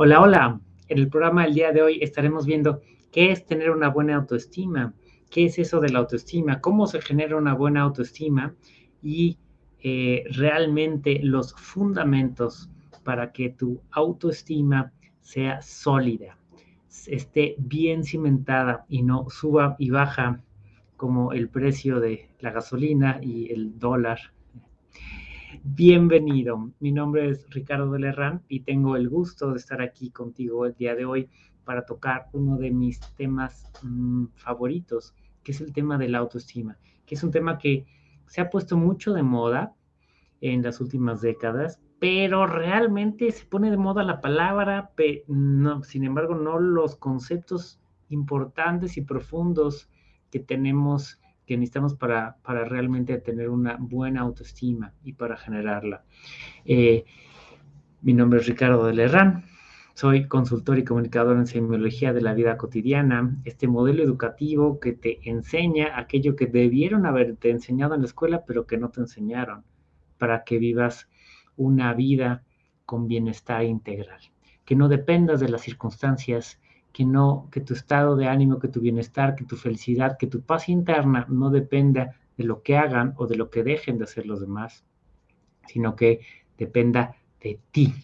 Hola, hola. En el programa del día de hoy estaremos viendo qué es tener una buena autoestima, qué es eso de la autoestima, cómo se genera una buena autoestima y eh, realmente los fundamentos para que tu autoestima sea sólida, esté bien cimentada y no suba y baja como el precio de la gasolina y el dólar Bienvenido, mi nombre es Ricardo de Lerrán y tengo el gusto de estar aquí contigo el día de hoy para tocar uno de mis temas mm, favoritos, que es el tema de la autoestima, que es un tema que se ha puesto mucho de moda en las últimas décadas, pero realmente se pone de moda la palabra, no, sin embargo, no los conceptos importantes y profundos que tenemos que necesitamos para, para realmente tener una buena autoestima y para generarla. Eh, mi nombre es Ricardo de Lerrán, soy consultor y comunicador en semiología de la vida cotidiana, este modelo educativo que te enseña aquello que debieron haberte enseñado en la escuela, pero que no te enseñaron, para que vivas una vida con bienestar integral, que no dependas de las circunstancias que no, que tu estado de ánimo, que tu bienestar, que tu felicidad, que tu paz interna no dependa de lo que hagan o de lo que dejen de hacer los demás, sino que dependa de ti.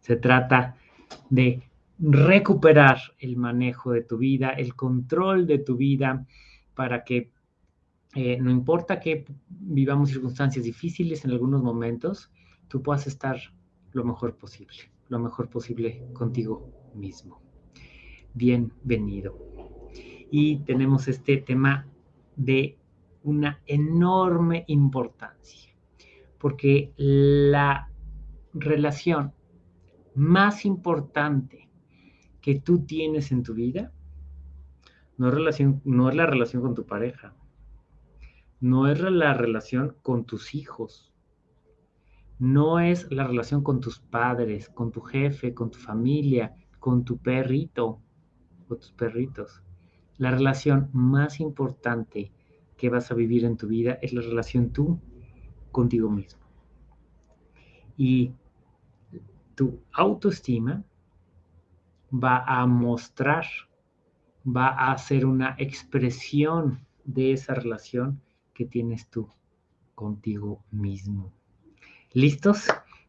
Se trata de recuperar el manejo de tu vida, el control de tu vida, para que eh, no importa que vivamos circunstancias difíciles en algunos momentos, tú puedas estar lo mejor posible, lo mejor posible contigo mismo bienvenido. Y tenemos este tema de una enorme importancia, porque la relación más importante que tú tienes en tu vida no es, relación, no es la relación con tu pareja, no es la relación con tus hijos, no es la relación con tus padres, con tu jefe, con tu familia, con tu perrito, tus perritos. La relación más importante que vas a vivir en tu vida es la relación tú contigo mismo. Y tu autoestima va a mostrar, va a ser una expresión de esa relación que tienes tú contigo mismo. ¿Listos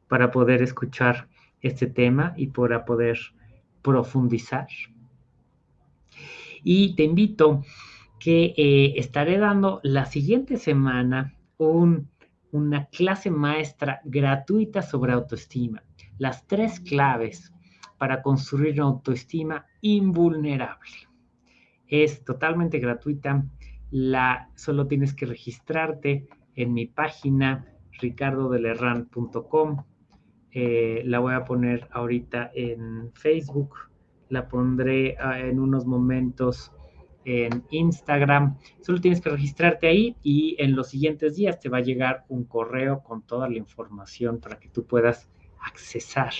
para poder escuchar este tema y para poder profundizar? Y te invito que eh, estaré dando la siguiente semana una clase maestra gratuita sobre autoestima. Las tres claves para construir una autoestima invulnerable. Es totalmente gratuita. La, solo tienes que registrarte en mi página ricardodelerran.com. Eh, la voy a poner ahorita en Facebook la pondré ah, en unos momentos en Instagram. Solo tienes que registrarte ahí y en los siguientes días te va a llegar un correo con toda la información para que tú puedas accesar.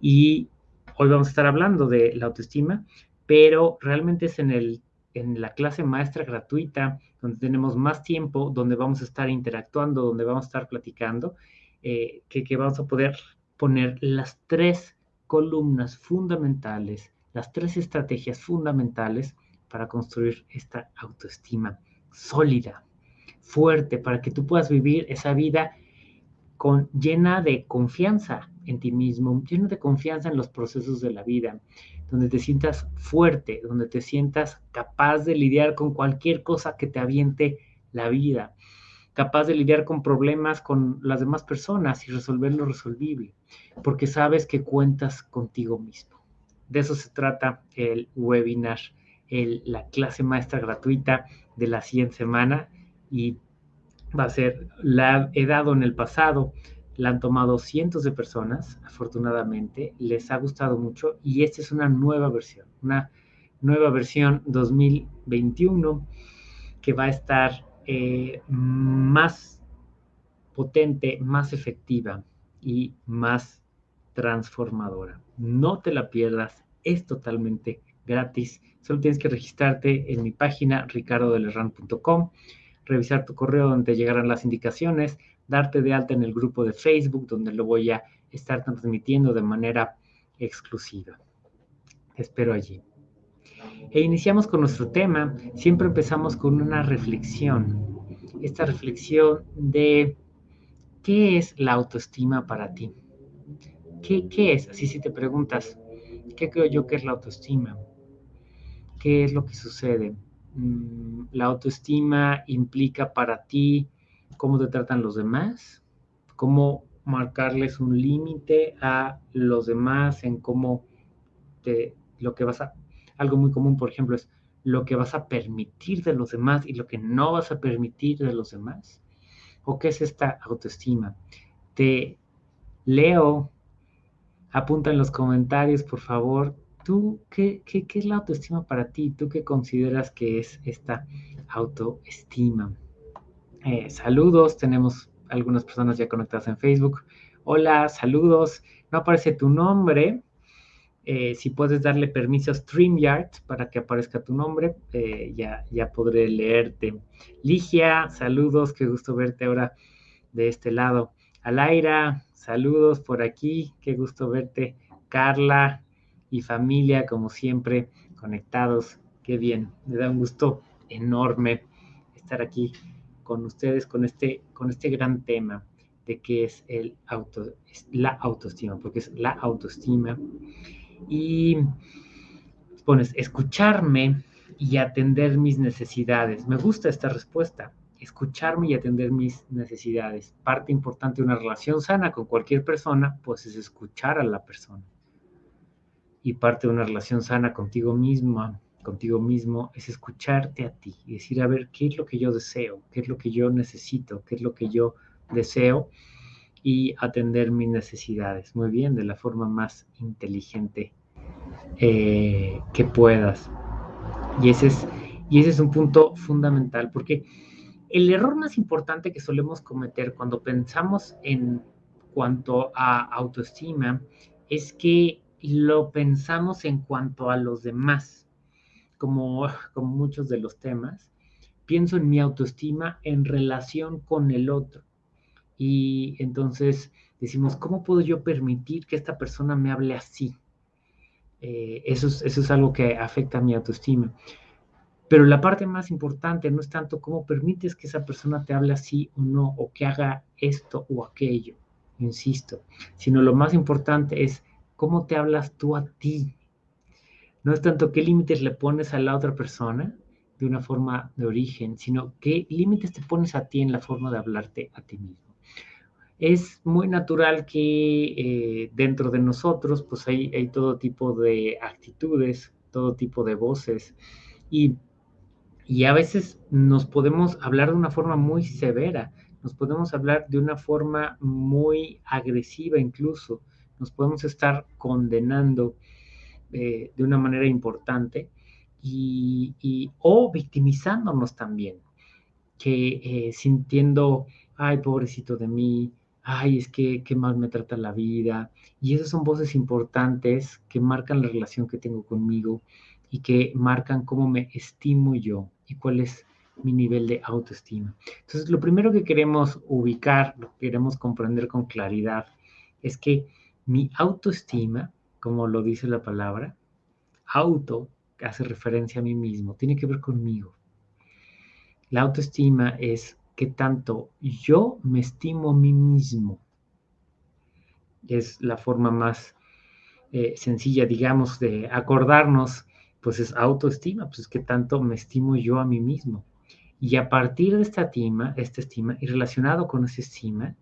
Y hoy vamos a estar hablando de la autoestima, pero realmente es en, el, en la clase maestra gratuita, donde tenemos más tiempo, donde vamos a estar interactuando, donde vamos a estar platicando, eh, que, que vamos a poder poner las tres columnas fundamentales, las tres estrategias fundamentales para construir esta autoestima sólida, fuerte, para que tú puedas vivir esa vida con, llena de confianza en ti mismo, llena de confianza en los procesos de la vida, donde te sientas fuerte, donde te sientas capaz de lidiar con cualquier cosa que te aviente la vida, capaz de lidiar con problemas con las demás personas y resolver lo resolvible, porque sabes que cuentas contigo mismo. De eso se trata el webinar, la clase maestra gratuita de la siguiente semana y va a ser, la he dado en el pasado, la han tomado cientos de personas, afortunadamente, les ha gustado mucho y esta es una nueva versión, una nueva versión 2021 que va a estar eh, más potente, más efectiva y más transformadora. No te la pierdas, es totalmente gratis. Solo tienes que registrarte en mi página ricardodelerran.com, revisar tu correo donde te llegarán las indicaciones, darte de alta en el grupo de Facebook donde lo voy a estar transmitiendo de manera exclusiva. espero allí. E iniciamos con nuestro tema. Siempre empezamos con una reflexión. Esta reflexión de qué es la autoestima para ti. ¿Qué, qué es? Así si te preguntas, ¿qué creo yo que es la autoestima? ¿Qué es lo que sucede? Mm, la autoestima implica para ti cómo te tratan los demás, cómo marcarles un límite a los demás en cómo te, lo que vas a, algo muy común, por ejemplo, es lo que vas a permitir de los demás y lo que no vas a permitir de los demás. ¿O qué es esta autoestima? Te leo, apunta en los comentarios, por favor, ¿tú qué, qué, qué es la autoestima para ti? ¿Tú qué consideras que es esta autoestima? Eh, saludos, tenemos algunas personas ya conectadas en Facebook. Hola, saludos. No aparece tu nombre. Eh, si puedes darle permiso a StreamYard para que aparezca tu nombre, eh, ya, ya podré leerte. Ligia, saludos, qué gusto verte ahora de este lado. Alaira, saludos por aquí, qué gusto verte. Carla y familia, como siempre, conectados. Qué bien, me da un gusto enorme estar aquí con ustedes con este, con este gran tema de qué es el auto, la autoestima, porque es la autoestima. Y pones, escucharme y atender mis necesidades. Me gusta esta respuesta, escucharme y atender mis necesidades. Parte importante de una relación sana con cualquier persona, pues es escuchar a la persona. Y parte de una relación sana contigo misma contigo mismo es escucharte a ti y decir, a ver, ¿qué es lo que yo deseo? ¿Qué es lo que yo necesito? ¿Qué es lo que yo deseo? Y atender mis necesidades, muy bien, de la forma más inteligente eh, que puedas. Y ese, es, y ese es un punto fundamental, porque el error más importante que solemos cometer cuando pensamos en cuanto a autoestima es que lo pensamos en cuanto a los demás como, como muchos de los temas, pienso en mi autoestima en relación con el otro. Y entonces decimos, ¿cómo puedo yo permitir que esta persona me hable así? Eh, eso, es, eso es algo que afecta a mi autoestima. Pero la parte más importante no es tanto cómo permites que esa persona te hable así o no, o que haga esto o aquello, insisto, sino lo más importante es cómo te hablas tú a ti, no es tanto qué límites le pones a la otra persona de una forma de origen, sino qué límites te pones a ti en la forma de hablarte a ti mismo. Es muy natural que eh, dentro de nosotros pues hay, todo tipo de actitudes, todo tipo de voces y, y a veces nos podemos hablar de una forma muy severa, nos podemos hablar de una forma muy agresiva incluso, nos podemos estar condenando eh, de una manera importante y, o victimizándonos también, que eh, sintiendo, ay, pobrecito de mí, ay, es que qué mal me trata la vida. Y esas son voces importantes que marcan la relación que tengo conmigo y que marcan cómo me estimo yo y cuál es mi nivel de autoestima. Entonces, lo primero que queremos ubicar, lo que queremos comprender con claridad, es que mi autoestima como lo dice la palabra, auto, hace referencia a mí mismo, tiene que ver conmigo. La autoestima es que tanto yo me estimo a mí mismo. Es la forma más eh, sencilla, digamos, de acordarnos, pues es autoestima, pues es que tanto me estimo yo a mí mismo. Y a partir de esta estima, esta estima, y relacionado con esa estima,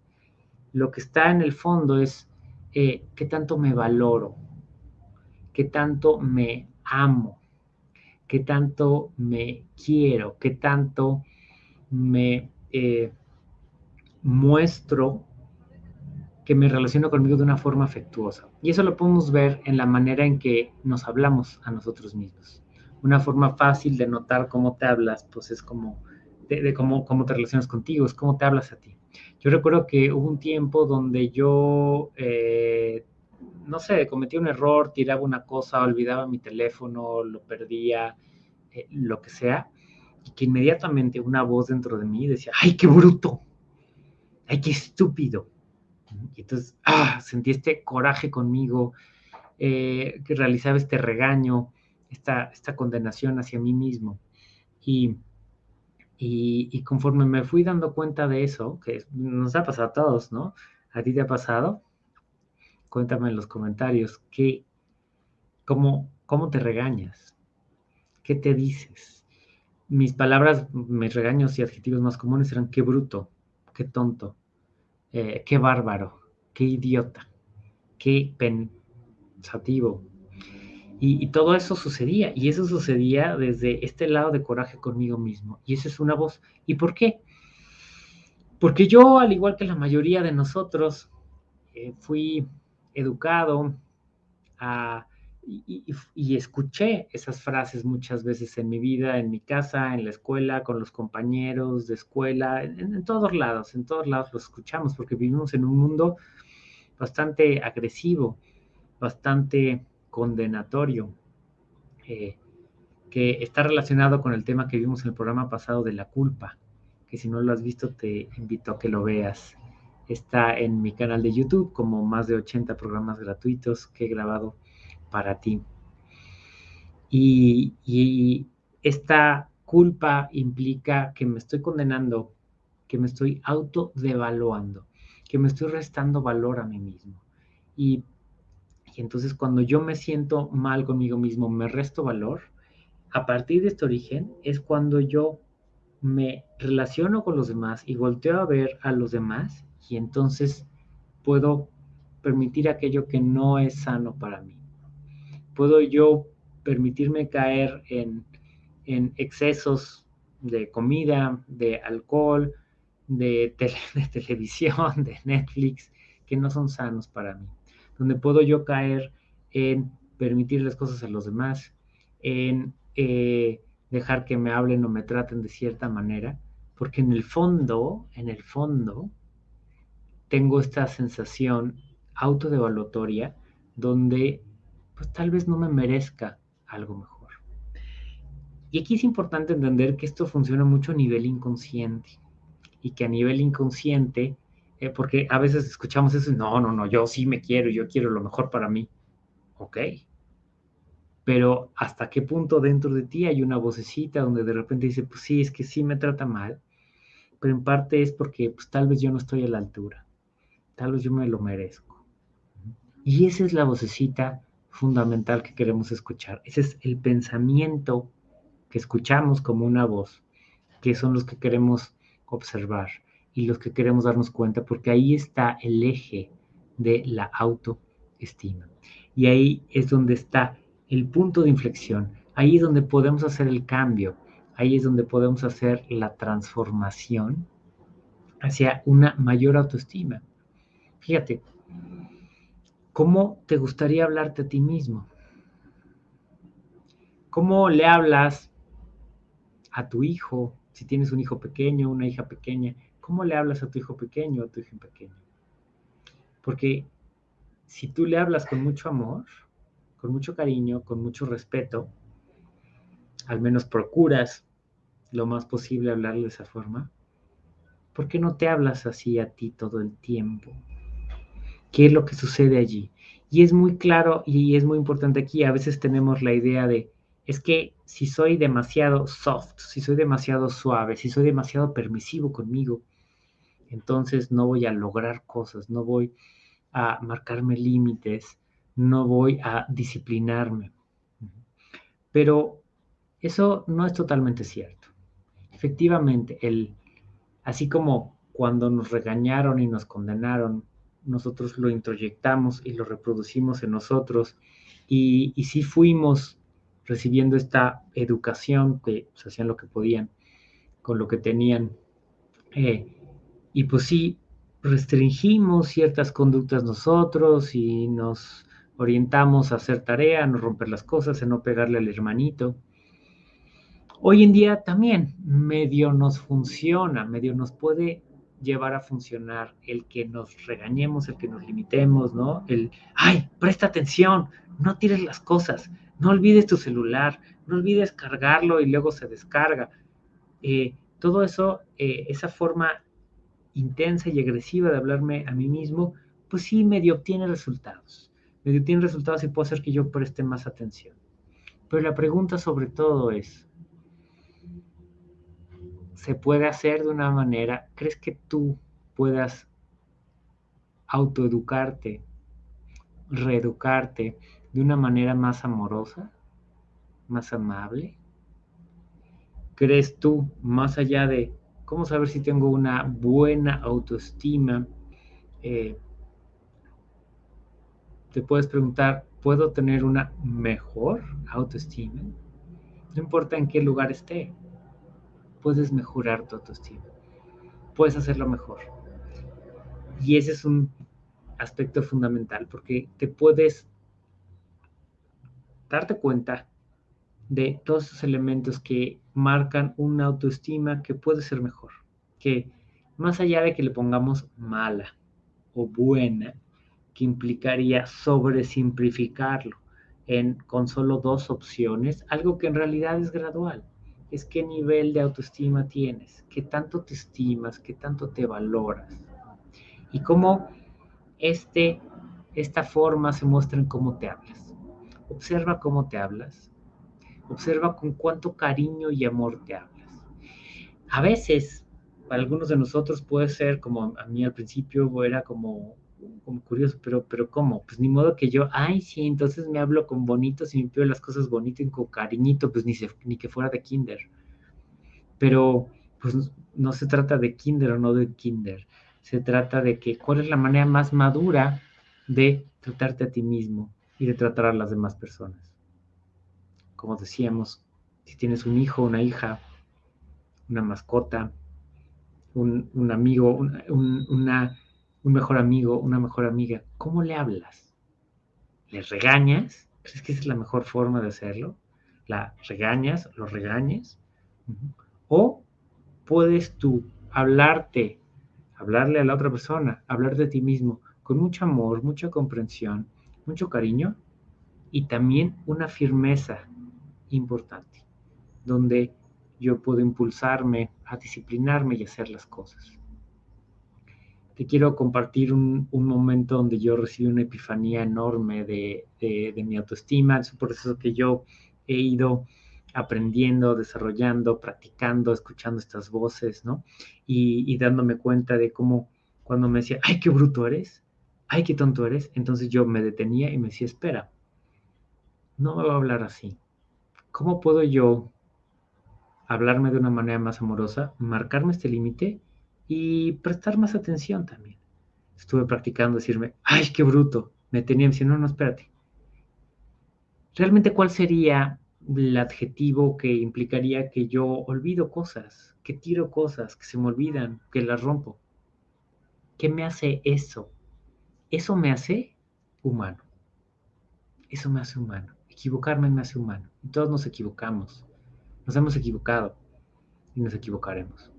lo que está en el fondo es eh, qué tanto me valoro, qué tanto me amo, qué tanto me quiero, qué tanto me eh, muestro que me relaciono conmigo de una forma afectuosa. Y eso lo podemos ver en la manera en que nos hablamos a nosotros mismos. Una forma fácil de notar cómo te hablas, pues es como de, cómo, cómo, te relacionas contigo, es cómo te hablas a ti. Yo recuerdo que hubo un tiempo donde yo eh, no sé, cometía un error, tiraba una cosa, olvidaba mi teléfono, lo perdía, eh, lo que sea, y que inmediatamente una voz dentro de mí decía, ¡ay, qué bruto! ¡ay, qué estúpido! Y entonces, ah, sentí este coraje conmigo eh, que realizaba este regaño, esta, esta condenación hacia mí mismo. Y, y, conforme me fui dando cuenta de eso, que nos ha pasado a todos, ¿no? ¿A ti te ha pasado? Cuéntame en los comentarios, ¿qué, cómo, ¿cómo te regañas? ¿Qué te dices? Mis palabras, mis regaños y adjetivos más comunes eran qué bruto, qué tonto, eh, qué bárbaro, qué idiota, qué pensativo. Y, todo eso sucedía, y eso sucedía desde este lado de coraje conmigo mismo. Y esa es una voz. ¿Y por qué? Porque yo, al igual que la mayoría de nosotros, eh, fui educado y, escuché esas frases muchas veces en mi vida, en mi casa, en la escuela, con los compañeros de escuela, en, todos lados, en todos lados lo escuchamos porque vivimos en un mundo bastante agresivo, bastante condenatorio, eh, que está relacionado con el tema que vimos en el programa pasado de la culpa, que si no lo has visto te invito a que lo veas. Está en mi canal de YouTube, como más de 80 programas gratuitos que he grabado para ti. Y, esta culpa implica que me estoy condenando, que me estoy autodevaluando, que me estoy restando valor a mí mismo. Y, y entonces cuando yo me siento mal conmigo mismo, me resto valor, a partir de este origen es cuando yo me relaciono con los demás y volteo a ver a los demás y entonces puedo permitir aquello que no es sano para mí. Puedo yo permitirme caer en, excesos de comida, de alcohol, de, de televisión, de Netflix, que no son sanos para mí. Donde puedo yo caer en permitir las cosas a los demás, en eh, dejar que me hablen o me traten de cierta manera, porque en el fondo, en el fondo, tengo esta sensación autodevaluatoria donde pues tal vez no me merezca algo mejor. Y aquí es importante entender que esto funciona mucho a nivel inconsciente y que a nivel inconsciente, eh, porque a veces escuchamos eso, no, no, no, yo sí me quiero, yo quiero lo mejor para mí. Ok. Pero hasta qué punto dentro de ti hay una vocecita donde de repente dice, pues sí, es que sí me trata mal, pero en parte es porque pues tal vez yo no estoy a la altura tal vez yo me lo merezco. Y esa es la vocecita fundamental que queremos escuchar. Ese es el pensamiento que escuchamos como una voz, que son los que queremos observar y los que queremos darnos cuenta, porque ahí está el eje de la autoestima. Y ahí es donde está el punto de inflexión. Ahí es donde podemos hacer el cambio. Ahí es donde podemos hacer la transformación hacia una mayor autoestima. Fíjate, ¿cómo te gustaría hablarte a ti mismo? ¿Cómo le hablas a tu hijo, si tienes un hijo pequeño, una hija pequeña? ¿Cómo le hablas a tu hijo pequeño o a tu hija pequeña? Porque si tú le hablas con mucho amor, con mucho cariño, con mucho respeto, al menos procuras lo más posible hablarle de esa forma, ¿por qué no te hablas así a ti todo el tiempo? Qué es lo que sucede allí. Y es muy claro y es muy importante aquí, a veces tenemos la idea de, es que si soy demasiado soft, si soy demasiado suave, si soy demasiado permisivo conmigo, entonces no voy a lograr cosas, no voy a marcarme límites, no voy a disciplinarme. Pero eso no es totalmente cierto. Efectivamente, el, así como cuando nos regañaron y nos condenaron, nosotros lo introyectamos y lo reproducimos en nosotros. Y, y sí fuimos recibiendo esta educación, que pues, hacían lo que podían con lo que tenían. Eh, y pues sí, restringimos ciertas conductas nosotros y nos orientamos a hacer tarea, a no romper las cosas, a no pegarle al hermanito. Hoy en día también medio nos funciona, medio nos puede llevar a funcionar el que nos regañemos, el que nos limitemos, ¿no? El, ay, presta atención, no tires las cosas, no olvides tu celular, no olvides cargarlo y luego se descarga. Eh, todo eso, eh, esa forma intensa y agresiva de hablarme a mí mismo, pues sí medio obtiene resultados. medio tiene resultados y puede hacer que yo preste más atención. Pero la pregunta sobre todo es, ¿se puede hacer de una manera, crees que tú puedas autoeducarte, reeducarte de una manera más amorosa, más amable? ¿Crees tú, más allá de cómo saber si tengo una buena autoestima, eh, te puedes preguntar, ¿puedo tener una mejor autoestima? No importa en qué lugar esté, puedes mejorar tu autoestima, puedes hacerlo mejor. Y ese es un aspecto fundamental porque te puedes darte cuenta de todos esos elementos que marcan una autoestima que puede ser mejor, que más allá de que le pongamos mala o buena, que implicaría sobresimplificarlo en, con solo dos opciones, algo que en realidad es gradual. Es qué nivel de autoestima tienes, qué tanto te estimas, qué tanto te valoras. Y cómo este, esta forma se muestra en cómo te hablas. Observa cómo te hablas. Observa con cuánto cariño y amor te hablas. A veces, para algunos de nosotros puede ser como a mí al principio era como como curioso, pero, pero ¿cómo? Pues ni modo que yo, ay, sí, entonces me hablo con bonitos y me pido las cosas bonitas y con cariñito, pues ni, ni que fuera de kinder. Pero, pues no se trata de kinder o no de kinder, se trata de que cuál es la manera más madura de tratarte a ti mismo y de tratar a las demás personas. Como decíamos, si tienes un hijo, una hija, una mascota, un, amigo, una un mejor amigo, una mejor amiga, ¿cómo le hablas? ¿Le regañas? ¿Crees que esa es la mejor forma de hacerlo? ¿La regañas? ¿Lo regañes? O puedes tú hablarte, hablarle a la otra persona, hablar de ti mismo con mucho amor, mucha comprensión, mucho cariño y también una firmeza importante, donde yo puedo impulsarme a disciplinarme y hacer las cosas te quiero compartir un, momento donde yo recibí una epifanía enorme de, mi autoestima, es un proceso que yo he ido aprendiendo, desarrollando, practicando, escuchando estas voces, ¿no? Y, y, dándome cuenta de cómo cuando me decía, ay, qué bruto eres, ay, qué tonto eres, entonces yo me detenía y me decía, espera, no me va a hablar así. ¿Cómo puedo yo hablarme de una manera más amorosa, marcarme este límite y prestar más atención también. Estuve practicando decirme, ay, qué bruto. Me tenía diciendo, no, no, espérate. Realmente, ¿cuál sería el adjetivo que implicaría que yo olvido cosas, que tiro cosas, que se me olvidan, que las rompo? ¿Qué me hace eso? Eso me hace humano. Eso me hace humano. Equivocarme me hace humano. Y todos nos equivocamos. Nos hemos equivocado y nos equivocaremos.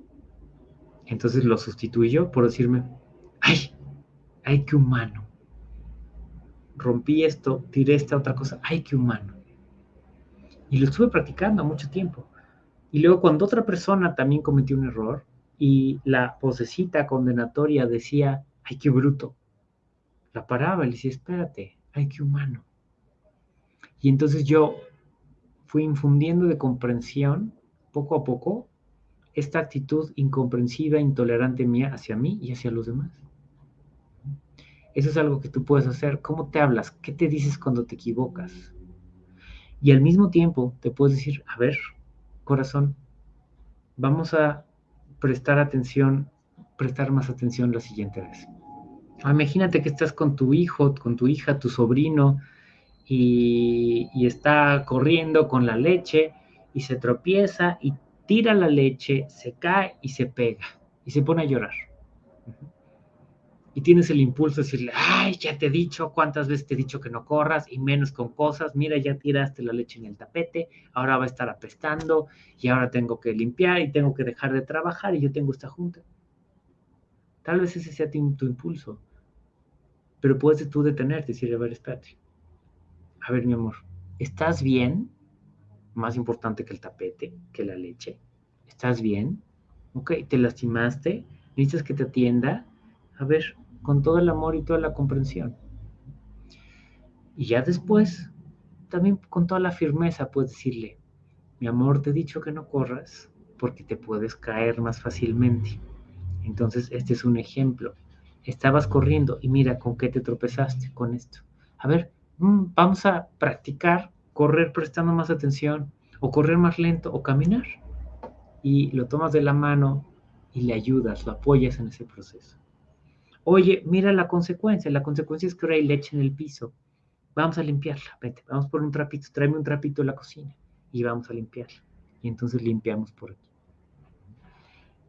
Entonces lo sustituyo por decirme, ay, ay, qué humano. Rompí esto, tiré esta otra cosa, ay, qué humano. Y lo estuve practicando mucho tiempo. Y luego cuando otra persona también cometió un error y la vocecita condenatoria decía, ay, qué bruto, la paraba y le decía, espérate, ay, qué humano. Y entonces yo fui infundiendo de comprensión poco a poco esta actitud incomprensiva, intolerante mía hacia mí y hacia los demás. Eso es algo que tú puedes hacer. ¿Cómo te hablas? ¿Qué te dices cuando te equivocas? Y al mismo tiempo te puedes decir, a ver, corazón, vamos a prestar atención, prestar más atención la siguiente vez. Imagínate que estás con tu hijo, con tu hija, tu sobrino, y, y está corriendo con la leche y se tropieza y tira la leche, se cae y se pega y se pone a llorar. Y tienes el impulso de decirle, ay, ya te he dicho, cuántas veces te he dicho que no corras y menos con cosas, mira, ya tiraste la leche en el tapete, ahora va a estar apestando y ahora tengo que limpiar y tengo que dejar de trabajar y yo tengo esta junta. Tal vez ese sea tu, impulso, pero puedes tú detenerte y decirle, a ver, espérate, a ver, mi amor, ¿estás bien? Más importante que el tapete, que la leche. ¿Estás bien? Ok, te lastimaste, necesitas que te atienda. A ver, con todo el amor y toda la comprensión. Y ya después, también con toda la firmeza puedes decirle, mi amor, te he dicho que no corras porque te puedes caer más fácilmente. Entonces, este es un ejemplo. Estabas corriendo y mira con qué te tropezaste con esto. A ver, mm, vamos a practicar correr prestando más atención o correr más lento o caminar. Y lo tomas de la mano y le ayudas, lo apoyas en ese proceso. Oye, mira la consecuencia. La consecuencia es que ahora hay leche en el piso. Vamos a limpiarla. Vete, vamos por un trapito. Tráeme un trapito a la cocina y vamos a limpiarla. Y entonces limpiamos por aquí.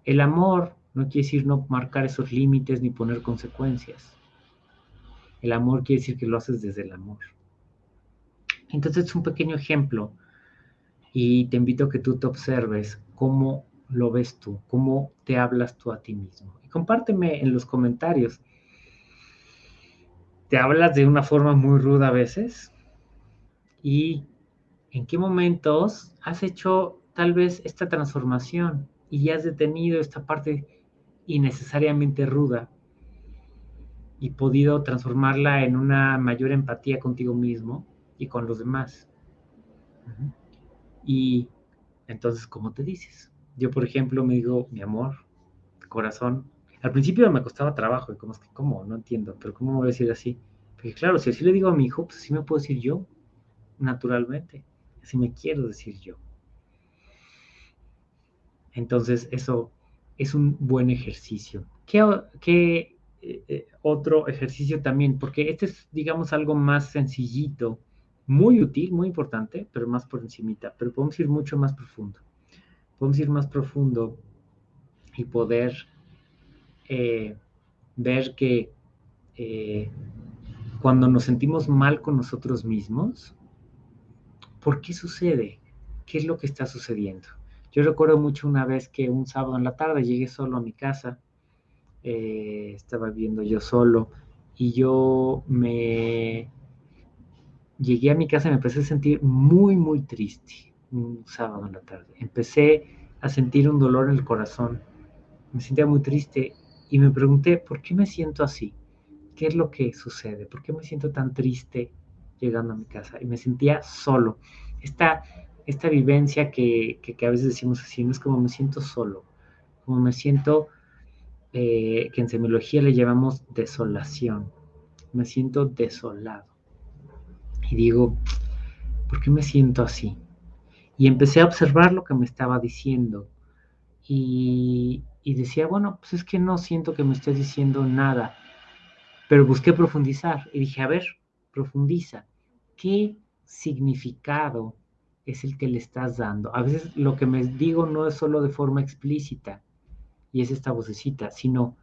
El amor no quiere decir no marcar esos límites ni poner consecuencias. El amor quiere decir que lo haces desde el amor. Entonces es un pequeño ejemplo y te invito a que tú te observes cómo lo ves tú, cómo te hablas tú a ti mismo. Y compárteme en los comentarios. ¿Te hablas de una forma muy ruda a veces? ¿Y en qué momentos has hecho tal vez esta transformación y has detenido esta parte innecesariamente ruda y podido transformarla en una mayor empatía contigo mismo y con los demás? Y entonces, ¿cómo te dices? Yo, por ejemplo, me digo, mi amor, corazón. Al principio me costaba trabajo, y como es que, ¿cómo? No entiendo, pero ¿cómo me voy a decir así? Porque claro, si así le digo a mi hijo, pues así me puedo decir yo, naturalmente. Así me quiero decir yo. Entonces, eso es un buen ejercicio. ¿Qué, eh, eh, otro ejercicio también? Porque este es, digamos, algo más sencillito, muy útil, muy importante, pero más por encimita. Pero podemos ir mucho más profundo podemos ir más profundo y poder eh, ver que eh, cuando nos sentimos mal con nosotros mismos, ¿por qué sucede? ¿Qué es lo que está sucediendo? Yo recuerdo mucho una vez que un sábado en la tarde llegué solo a mi casa, eh, estaba viviendo yo solo y yo me llegué a mi casa y me empecé a sentir muy, muy triste, un sábado en la tarde. Empecé a sentir un dolor en el corazón. Me sentía muy triste y me pregunté, ¿por qué me siento así? ¿Qué es lo que sucede? ¿Por qué me siento tan triste llegando a mi casa? Y me sentía solo. Esta, esta vivencia que, que, a veces decimos así, no es como me siento solo, como me siento, eh, que en semiología le llamamos desolación. Me siento desolado. Y digo, ¿por qué me siento así? Y empecé a observar lo que me estaba diciendo. Y, decía, bueno, pues es que no siento que me estés diciendo nada. Pero busqué profundizar y dije, a ver, profundiza. ¿Qué significado es el que le estás dando? A veces lo que me digo no es solo de forma explícita y es esta vocecita, sino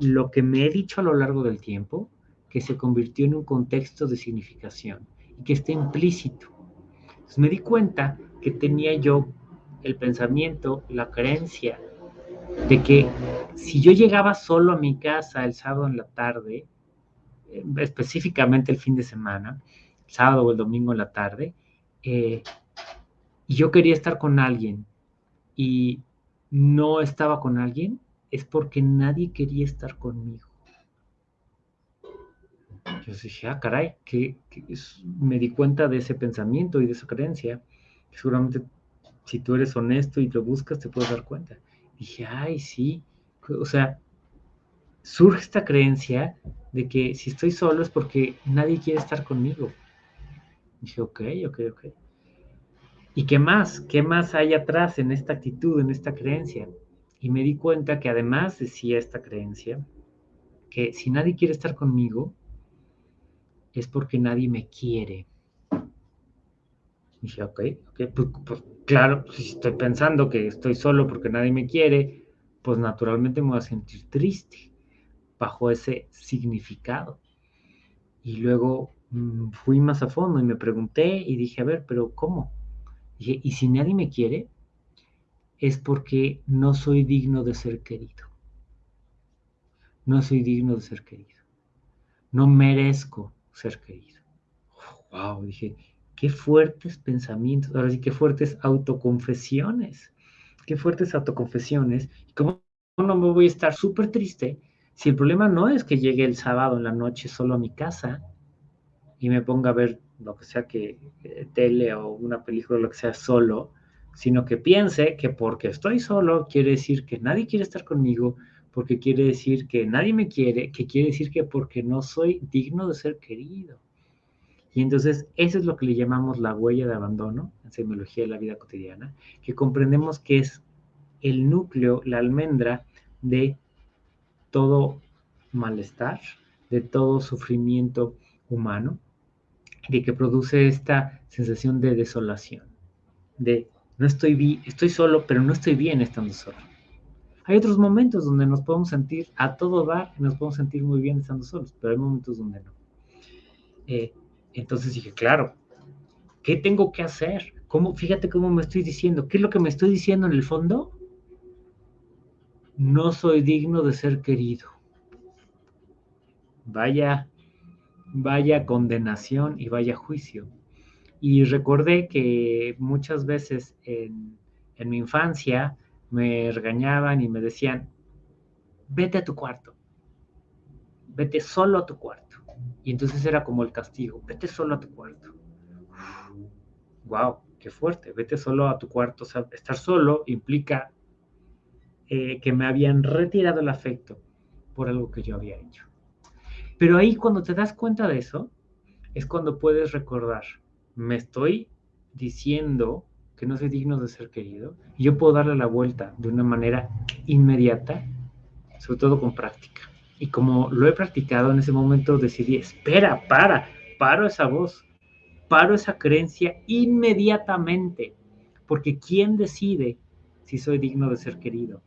lo que me he dicho a lo largo del tiempo que se convirtió en un contexto de significación y que está implícito. Entonces me di cuenta que tenía yo el pensamiento, la creencia de que si yo llegaba solo a mi casa el sábado en la tarde, eh, específicamente el fin de semana, el sábado o el domingo en la tarde, eh, y yo quería estar con alguien y no estaba con alguien, es porque nadie quería estar conmigo. Yo dije, ah, caray, que, me di cuenta de ese pensamiento y de esa creencia seguramente si tú eres honesto y lo buscas te puedes dar cuenta. dije, ay, sí, o sea, surge esta creencia de que si estoy solo es porque nadie quiere estar conmigo. dije, ok, ok, ok. ¿Y qué más? ¿Qué más hay atrás en esta actitud, en esta creencia? Y me di cuenta que además decía esta creencia, que si nadie quiere estar conmigo, es porque nadie me quiere dije, ok, ok, pues, pues, claro, si estoy pensando que estoy solo porque nadie me quiere, pues naturalmente me voy a sentir triste bajo ese significado. Y luego mm, fui más a fondo y me pregunté y dije, a ver, pero ¿cómo? Dije, ¿y si nadie me quiere? Es porque no soy digno de ser querido. No soy digno de ser querido. No merezco ser querido. wow, dije, qué fuertes pensamientos, ahora sí, qué fuertes autoconfesiones, qué fuertes autoconfesiones. ¿Cómo no me voy a estar súper triste si el problema no es que llegue el sábado en la noche solo a mi casa? y me ponga a ver lo que sea que eh, tele o una película, lo que sea solo, sino que piense que porque estoy solo quiere decir que nadie quiere estar conmigo, porque quiere decir que nadie me quiere, que quiere decir que porque no soy digno de ser querido. Y entonces eso es lo que le llamamos la huella de abandono en semiología de la vida cotidiana, que comprendemos que es el núcleo, la almendra de todo malestar, de todo sufrimiento humano, de que produce esta sensación de desolación, de no estoy estoy solo, pero no estoy bien estando solo. Hay otros momentos donde nos podemos sentir a todo dar y nos podemos sentir muy bien estando solos, pero hay momentos donde no. Eh, entonces dije, claro, ¿qué tengo que hacer? ¿Cómo, fíjate cómo me estoy diciendo. ¿Qué es lo que me estoy diciendo en el fondo? No soy digno de ser querido. Vaya, vaya condenación y vaya juicio. Y recordé que muchas veces en, en mi infancia me regañaban y me decían, vete a tu cuarto, vete solo a tu cuarto. Y entonces era como el castigo, vete solo a tu cuarto. wow, qué fuerte, vete solo a tu cuarto. Estar solo implica eh, que me habían retirado el afecto por algo que yo había hecho. Pero ahí cuando te das cuenta de eso, es cuando puedes recordar, me estoy diciendo que no soy digno de ser querido, y yo puedo darle la vuelta de una manera inmediata, sobre todo con práctica. Y como lo he practicado en ese momento, decidí, espera, para, paro esa voz, paro esa creencia inmediatamente, porque ¿quién decide si soy digno de ser querido?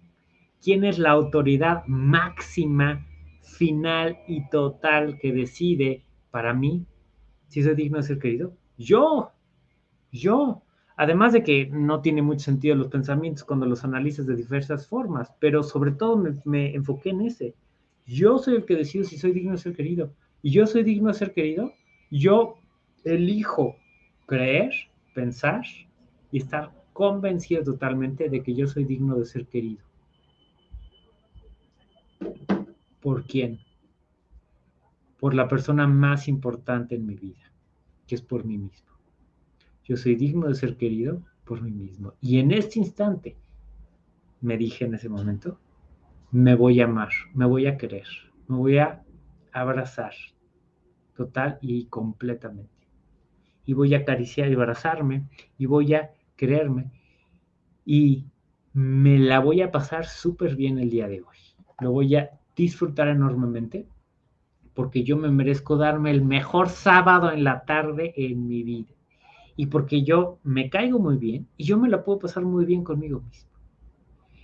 ¿Quién es la autoridad máxima, final y total que decide para mí si soy digno de ser querido? Yo, yo. Además de que no tiene mucho sentido los pensamientos cuando los analizas de diversas formas, pero sobre todo me, me enfoqué en ese yo soy el que decido si soy digno de ser querido. Y yo soy digno de ser querido. Yo elijo creer, pensar y estar convencido totalmente de que yo soy digno de ser querido. ¿Por quién? Por la persona más importante en mi vida, que es por mí mismo. Yo soy digno de ser querido por mí mismo. Y en este instante, me dije en ese momento, me voy a amar, me voy a querer, me voy a abrazar total y completamente. Y voy a acariciar y abrazarme y voy a quererme y me la voy a pasar súper bien el día de hoy. Lo voy a disfrutar enormemente porque yo me merezco darme el mejor sábado en la tarde en mi vida. Y porque yo me caigo muy bien y yo me la puedo pasar muy bien conmigo mismo.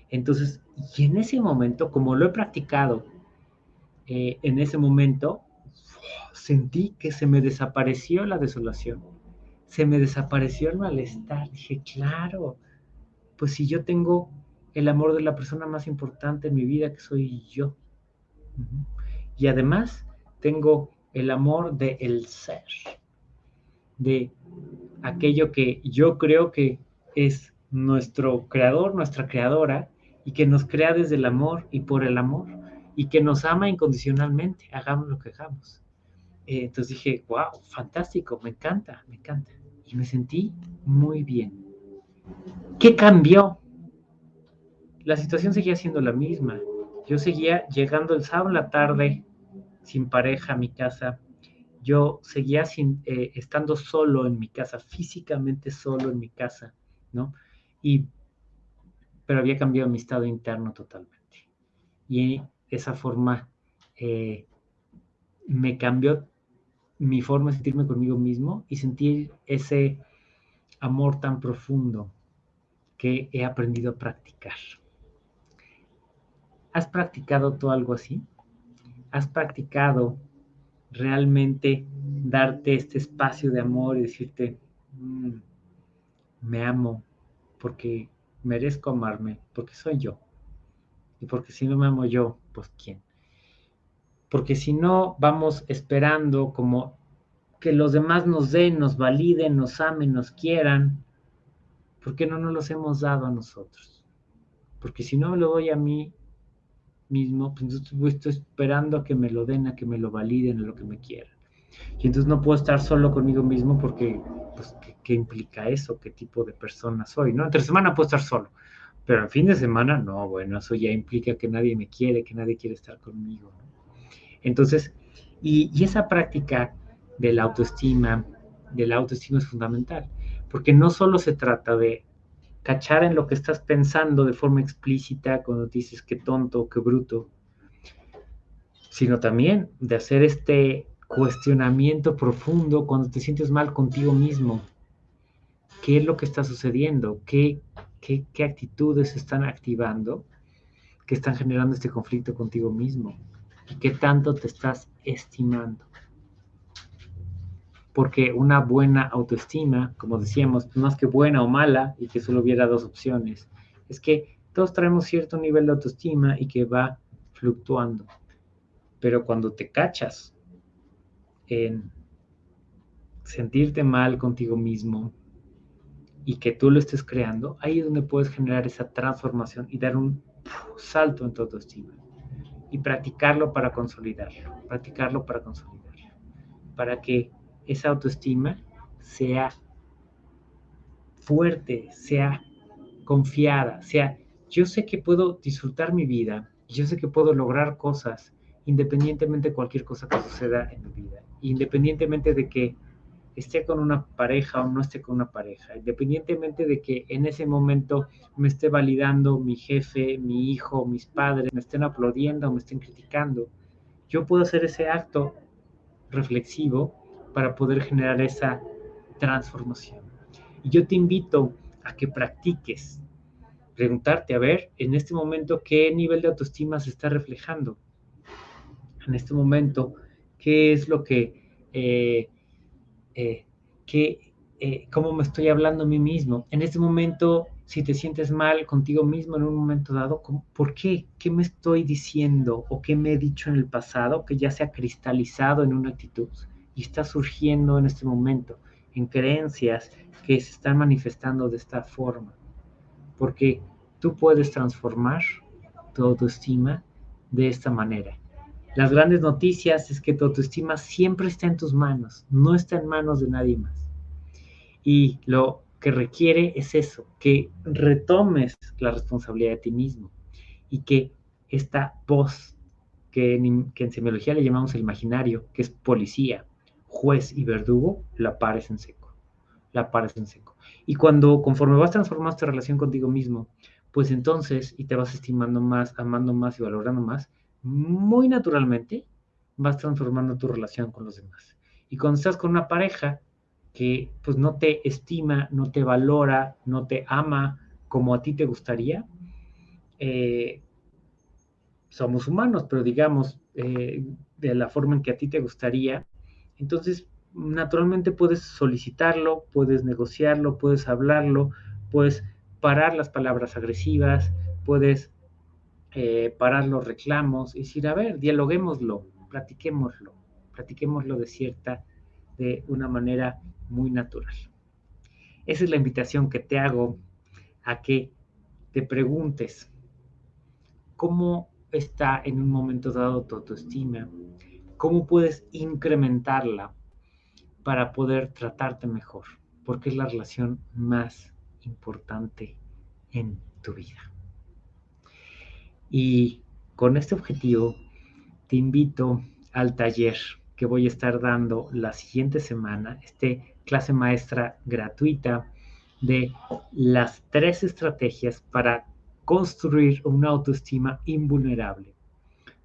Entonces, y en ese momento, como lo he practicado, eh, en ese momento sentí que se me desapareció la desolación, se me desapareció el malestar. Dije, claro, pues si yo tengo el amor de la persona más importante en mi vida, que soy yo. Y además tengo el amor de el ser, de aquello que yo creo que es nuestro creador, nuestra creadora, y que nos crea desde el amor y por el amor y que nos ama incondicionalmente, hagamos lo que hagamos. Eh, entonces dije, wow, fantástico, me encanta, me encanta. Y me sentí muy bien. ¿Qué cambió? La situación seguía siendo la misma. Yo seguía llegando el sábado en la tarde sin pareja a mi casa. Yo seguía sin, eh, estando solo en mi casa, físicamente solo en mi casa, ¿no? Y pero había cambiado mi estado interno totalmente. Y esa forma eh, me cambió mi forma de sentirme conmigo mismo y sentir ese amor tan profundo que he aprendido a practicar. ¿Has practicado tú algo así? ¿Has practicado realmente darte este espacio de amor y decirte, mm, me amo porque merezco amarme porque soy yo. Y porque si no me amo yo, pues ¿quién? Porque si no vamos esperando como que los demás nos den, nos validen, nos amen, nos quieran, ¿por qué no nos los hemos dado a nosotros? Porque si no me lo doy a mí mismo, pues estoy esperando a que me lo den, a que me lo validen, a lo que me quieran. Y entonces no puedo estar solo conmigo mismo porque, pues, ¿qué, implica eso? ¿Qué tipo de persona soy? ¿no? Entre semana puedo estar solo, pero el fin de semana, no, bueno, eso ya implica que nadie me quiere, que nadie quiere estar conmigo. Entonces, y, y esa práctica de la autoestima, de la autoestima es fundamental, porque no solo se trata de cachar en lo que estás pensando de forma explícita cuando dices qué tonto, qué bruto, sino también de hacer este cuestionamiento profundo cuando te sientes mal contigo mismo. ¿Qué es lo que está sucediendo? ¿Qué, qué, qué actitudes están activando que están generando este conflicto contigo mismo? ¿Y qué tanto te estás estimando? Porque una buena autoestima, como decíamos, más que buena o mala y que solo hubiera dos opciones, es que todos traemos cierto nivel de autoestima y que va fluctuando. Pero cuando te cachas en sentirte mal contigo mismo y que tú lo estés creando, ahí es donde puedes generar esa transformación y dar un salto en tu autoestima y practicarlo para consolidarlo, practicarlo para consolidarlo, para que esa autoestima sea fuerte, sea confiada, sea yo sé que puedo disfrutar mi vida, yo sé que puedo lograr cosas independientemente de cualquier cosa que suceda en mi vida, independientemente de que esté con una pareja o no esté con una pareja, independientemente de que en ese momento me esté validando mi jefe, mi hijo, mis padres, me estén aplaudiendo, me estén criticando, yo puedo hacer ese acto reflexivo para poder generar esa transformación. Y yo te invito a que practiques, preguntarte, a ver, en este momento, ¿qué nivel de autoestima se está reflejando? En este momento, ¿qué es lo que, eh, eh, eh, cómo me estoy hablando a mí mismo? En este momento, si te sientes mal contigo mismo en un momento dado, ¿por qué? ¿Qué me estoy diciendo o qué me he dicho en el pasado que ya se ha cristalizado en una actitud? Y está surgiendo en este momento en creencias que se están manifestando de esta forma. Porque tú puedes transformar tu autoestima de esta manera. Las grandes noticias es que tu autoestima siempre está en tus manos, no está en manos de nadie más. Y lo que requiere es eso, que retomes la responsabilidad de ti mismo y que esta voz que en, que semiología le llamamos el imaginario, que es policía, juez y verdugo, la pares en seco. La pares en seco. Y cuando, conforme vas transformando esta relación contigo mismo, pues entonces, y te vas estimando más, amando más y valorando más, muy naturalmente vas transformando tu relación con los demás. Y cuando estás con una pareja que pues no te estima, no te valora, no te ama como a ti te gustaría, eh, somos humanos, pero digamos, eh, de la forma en que a ti te gustaría, entonces, naturalmente puedes solicitarlo, puedes negociarlo, puedes hablarlo, puedes parar las palabras agresivas, puedes eh, parar los reclamos y decir, a ver, dialoguémoslo, platiquémoslo, platiquémoslo de cierta, de una manera muy natural. Esa es la invitación que te hago a que te preguntes cómo está en un momento dado tu autoestima, cómo puedes incrementarla para poder tratarte mejor, porque es la relación más importante en tu vida. Y con este objetivo, te invito al taller que voy a estar dando la siguiente semana, este clase maestra gratuita de las tres estrategias para construir una autoestima invulnerable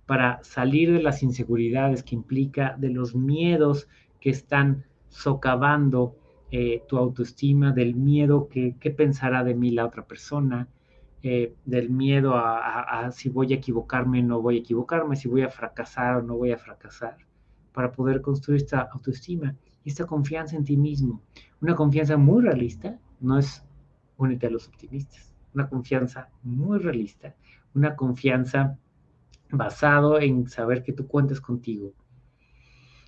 para salir de las inseguridades que implica, de los miedos que están socavando eh, tu autoestima, del miedo que qué pensará de mí la otra persona, eh, del miedo a, si voy a equivocarme o no voy a equivocarme, si voy a fracasar o no voy a fracasar, para poder construir esta autoestima y esta confianza en ti mismo. Una confianza muy realista, no es únete a los optimistas, una confianza muy realista, una confianza basado en saber que tú cuentas contigo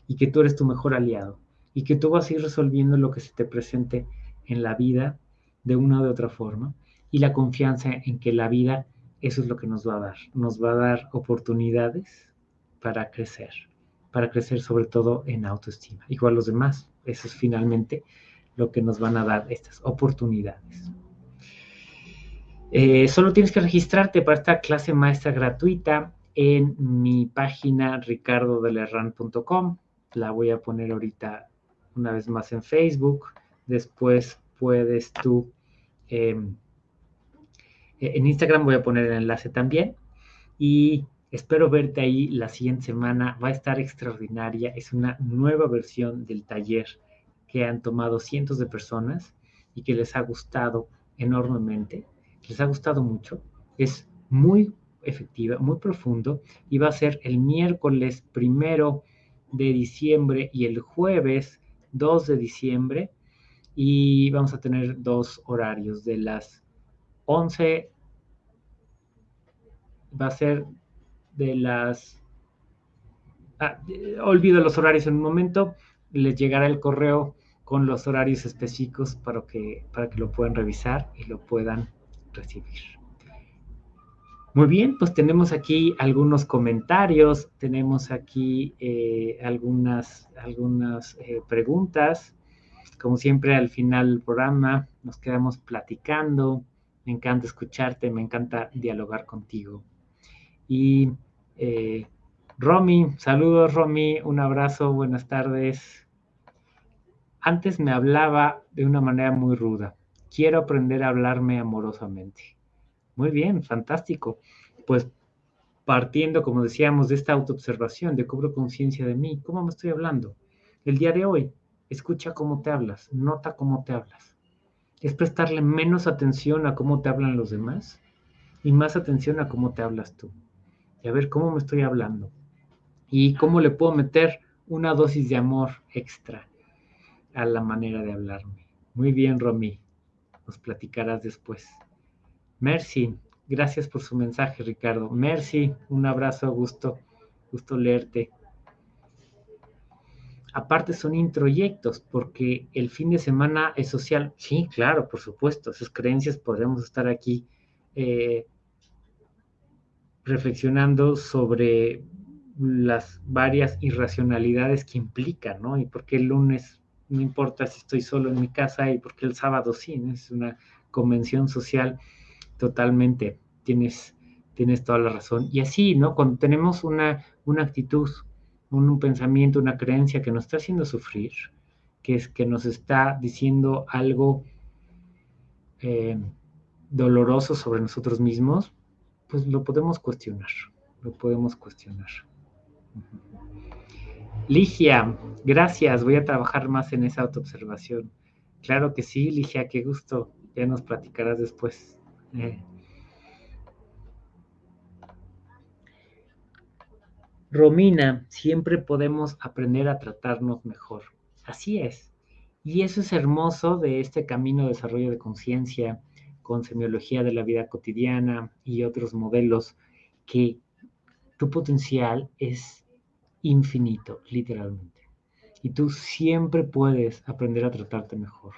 y que tú eres tu mejor aliado y que tú vas a ir resolviendo lo que se te presente en la vida de una u otra forma y la confianza en que la vida eso es lo que nos va a dar, nos va a dar oportunidades para crecer para crecer sobre todo en autoestima, igual los demás. Eso es finalmente lo que nos van a dar estas oportunidades. Eh, solo tienes que registrarte para esta clase maestra gratuita en mi página ricardodelerran.com. La voy a poner ahorita una vez más en Facebook. Después puedes tú... Em, en Instagram voy a poner el enlace también. Y espero verte ahí la siguiente semana. Va a estar extraordinaria. Es una nueva versión del taller que han tomado cientos de personas y que les ha gustado enormemente les ha gustado mucho. Es muy efectiva, muy profundo y va a ser el miércoles primero de diciembre y el jueves 2 de diciembre y vamos a tener dos horarios de las 11 va a ser de las ah, olvido los horarios en un momento les llegará el correo con los horarios específicos para que para que lo puedan revisar y lo puedan recibir. Muy bien, pues tenemos aquí algunos comentarios, tenemos aquí eh, algunas, algunas eh, preguntas. Como siempre, al final del programa nos quedamos platicando. Me encanta escucharte, me encanta dialogar contigo. Y eh, Romy, saludos Romy, un abrazo, buenas tardes. Antes me hablaba de una manera muy ruda quiero aprender a hablarme amorosamente. Muy bien, fantástico. Pues partiendo, como decíamos, de esta autoobservación, de cobro conciencia de mí, ¿cómo me estoy hablando? El día de hoy, escucha cómo te hablas, nota cómo te hablas. Es prestarle menos atención a cómo te hablan los demás y más atención a cómo te hablas tú. Y a ver cómo me estoy hablando. Y cómo le puedo meter una dosis de amor extra a la manera de hablarme. Muy bien, Romy nos platicarás después. Merci, gracias por su mensaje, Ricardo. Merci, un abrazo, gusto, gusto leerte. Aparte son introyectos, porque el fin de semana es social. Sí, claro, por supuesto, esas creencias podremos estar aquí eh, reflexionando sobre las varias irracionalidades que implican, ¿no? Y por qué el lunes no importa si estoy solo en mi casa y porque el sábado sí, es una convención social totalmente, tienes, tienes toda la razón. Y así, ¿no? Cuando tenemos una, una actitud, un, pensamiento, una creencia que nos está haciendo sufrir, que es que nos está diciendo algo eh, doloroso sobre nosotros mismos, pues lo podemos cuestionar, lo podemos cuestionar. Ligia, gracias. Voy a trabajar más en esa autoobservación. Claro que sí, Ligia, qué gusto. Ya nos platicarás después. Romina, siempre podemos aprender a tratarnos mejor. Así es. Y eso es hermoso de este camino de desarrollo de conciencia con semiología de la vida cotidiana y otros modelos que tu potencial es infinito, literalmente. Y tú siempre puedes aprender a tratarte mejor.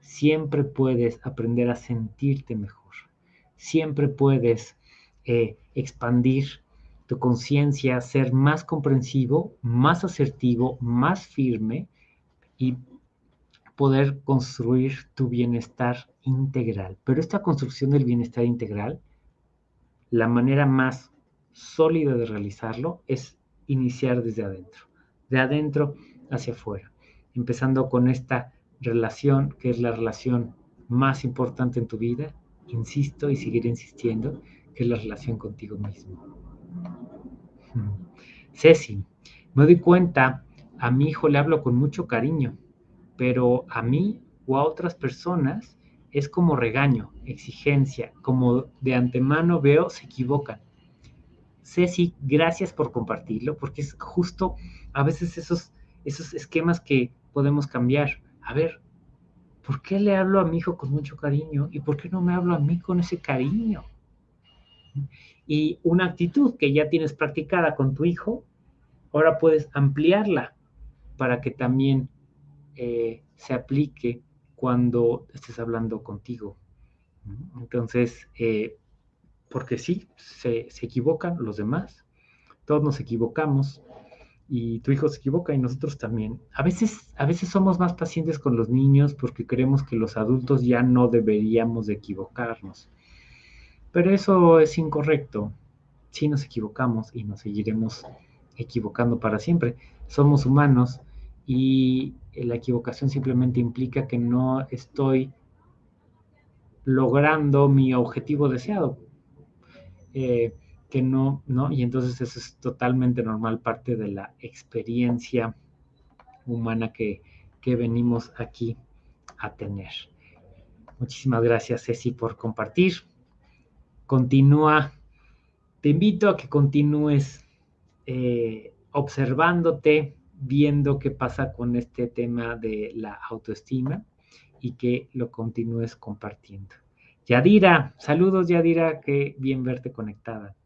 Siempre puedes aprender a sentirte mejor. Siempre puedes eh, expandir tu conciencia, ser más comprensivo, más asertivo, más firme y poder construir tu bienestar integral. Pero esta construcción del bienestar integral, la manera más sólida de realizarlo es iniciar desde adentro, de adentro hacia afuera, empezando con esta relación que es la relación más importante en tu vida, insisto y seguiré insistiendo, que es la relación contigo mismo. Ceci, me doy cuenta, a mi hijo le hablo con mucho cariño, pero a mí o a otras personas es como regaño, exigencia, como de antemano veo se equivocan. Ceci, gracias por compartirlo, porque es justo a veces esos, esos esquemas que podemos cambiar. A ver, ¿por qué le hablo a mi hijo con mucho cariño y por qué no me hablo a mí con ese cariño? Y una actitud que ya tienes practicada con tu hijo, ahora puedes ampliarla para que también eh, se aplique cuando estés hablando contigo. Entonces, eh, porque sí, se, equivocan los demás, todos nos equivocamos y tu hijo se equivoca y nosotros también. A veces, a veces somos más pacientes con los niños porque creemos que los adultos ya no deberíamos de equivocarnos. Pero eso es incorrecto. Sí nos equivocamos y nos seguiremos equivocando para siempre. Somos humanos y la equivocación simplemente implica que no estoy logrando mi objetivo deseado. Eh, que no, ¿no? Y entonces eso es totalmente normal, parte de la experiencia humana que, que venimos aquí a tener. Muchísimas gracias, Ceci, por compartir. Continúa, te invito a que continúes eh, observándote, viendo qué pasa con este tema de la autoestima y que lo continúes compartiendo. Yadira, saludos Yadira, qué bien verte conectada.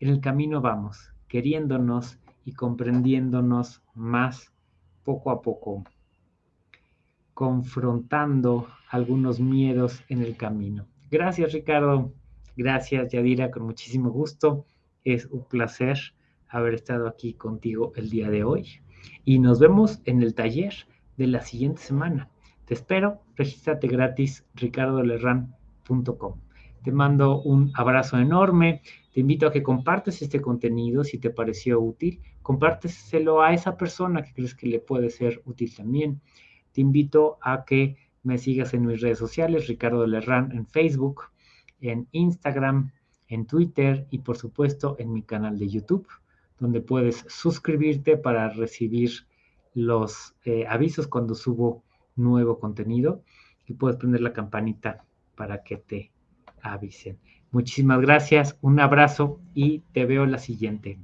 En el camino vamos, queriéndonos y comprendiéndonos más poco a poco, confrontando algunos miedos en el camino. Gracias Ricardo, gracias Yadira, con muchísimo gusto. Es un placer haber estado aquí contigo el día de hoy y nos vemos en el taller de la siguiente semana. Te espero, regístrate gratis ricardolerran.com. Te mando un abrazo enorme. Te invito a que compartas este contenido si te pareció útil. Compárteselo a esa persona que crees que le puede ser útil también. Te invito a que me sigas en mis redes sociales, Ricardo Lerran en Facebook, en Instagram, en Twitter y por supuesto en mi canal de YouTube, donde puedes suscribirte para recibir los eh, avisos cuando subo nuevo contenido y puedes prender la campanita para que te avisen. Muchísimas gracias, un abrazo y te veo la siguiente.